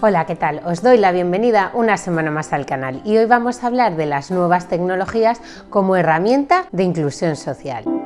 Hola, ¿qué tal? Os doy la bienvenida una semana más al canal y hoy vamos a hablar de las nuevas tecnologías como herramienta de inclusión social.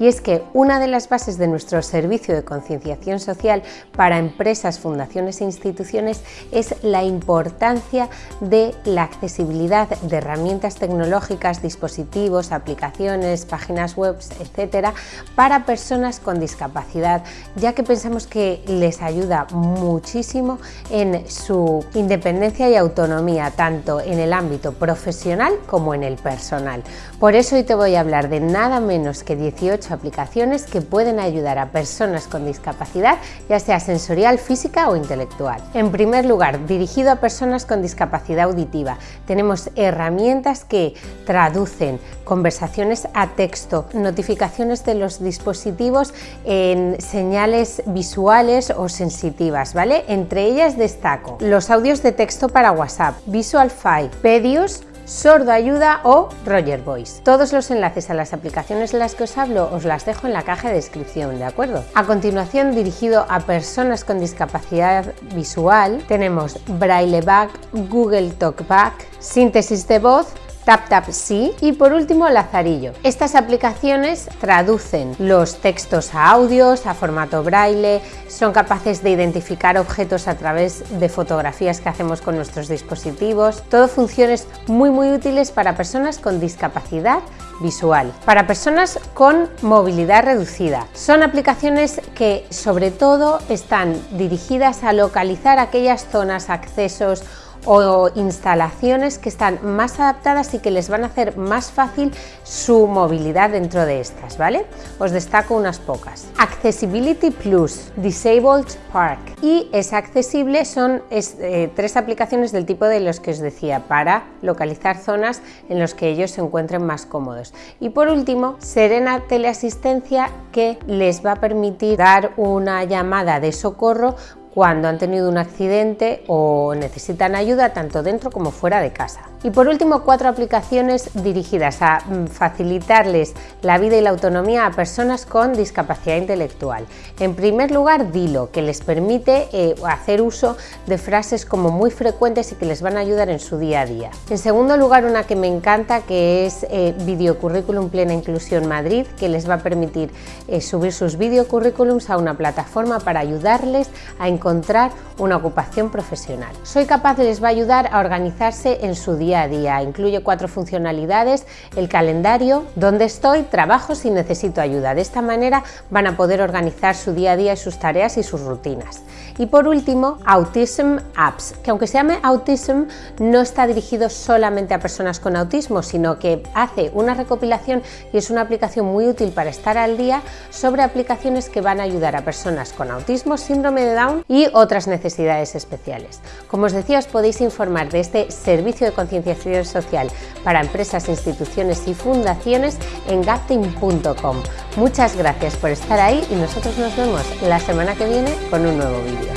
Y es que una de las bases de nuestro servicio de concienciación social para empresas, fundaciones e instituciones es la importancia de la accesibilidad de herramientas tecnológicas, dispositivos, aplicaciones, páginas web, etcétera, para personas con discapacidad, ya que pensamos que les ayuda muchísimo en su independencia y autonomía, tanto en el ámbito profesional como en el personal. Por eso hoy te voy a hablar de nada menos que 18 aplicaciones que pueden ayudar a personas con discapacidad, ya sea sensorial, física o intelectual. En primer lugar, dirigido a personas con discapacidad auditiva, tenemos herramientas que traducen conversaciones a texto, notificaciones de los dispositivos en señales visuales o sensitivas, ¿vale? Entre ellas destaco los audios de texto para WhatsApp, Visual Five, Pedius, Sordo Ayuda o Roger Voice. Todos los enlaces a las aplicaciones de las que os hablo os las dejo en la caja de descripción, ¿de acuerdo? A continuación, dirigido a personas con discapacidad visual, tenemos Brailleback, Google Talkback, síntesis de voz, TapTapSee y por último Lazarillo. Estas aplicaciones traducen los textos a audios, a formato braille, son capaces de identificar objetos a través de fotografías que hacemos con nuestros dispositivos. Todo funciones muy muy útiles para personas con discapacidad visual, para personas con movilidad reducida. Son aplicaciones que sobre todo están dirigidas a localizar aquellas zonas, accesos o instalaciones que están más adaptadas y que les van a hacer más fácil su movilidad dentro de estas, ¿vale? Os destaco unas pocas. Accessibility Plus, Disabled Park y es accesible, son eh, tres aplicaciones del tipo de los que os decía para localizar zonas en las que ellos se encuentren más cómodos. Y por último, Serena Teleasistencia que les va a permitir dar una llamada de socorro cuando han tenido un accidente o necesitan ayuda tanto dentro como fuera de casa. Y por último, cuatro aplicaciones dirigidas a mm, facilitarles la vida y la autonomía a personas con discapacidad intelectual. En primer lugar, Dilo, que les permite eh, hacer uso de frases como muy frecuentes y que les van a ayudar en su día a día. En segundo lugar, una que me encanta, que es eh, Videocurrículum Plena Inclusión Madrid, que les va a permitir eh, subir sus videocurrículums a una plataforma para ayudarles a encontrar una ocupación profesional. Soy capaz les va a ayudar a organizarse en su día a día. Incluye cuatro funcionalidades, el calendario, dónde estoy, trabajo si necesito ayuda. De esta manera van a poder organizar su día a día y sus tareas y sus rutinas. Y por último, Autism Apps, que aunque se llame Autism, no está dirigido solamente a personas con autismo, sino que hace una recopilación y es una aplicación muy útil para estar al día sobre aplicaciones que van a ayudar a personas con autismo, síndrome de Down y otras necesidades especiales. Como os decía, os podéis informar de este servicio de conciencia social para empresas, instituciones y fundaciones en gapting.com. Muchas gracias por estar ahí y nosotros nos vemos la semana que viene con un nuevo vídeo.